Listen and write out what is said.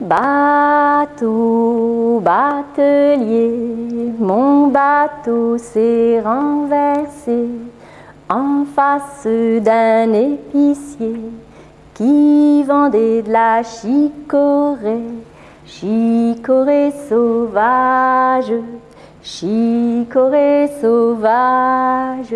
Bateau, batelier, mon bateau s'est renversé en face d'un épicier qui vendait de la chicorée, chicorée sauvage, chicorée sauvage.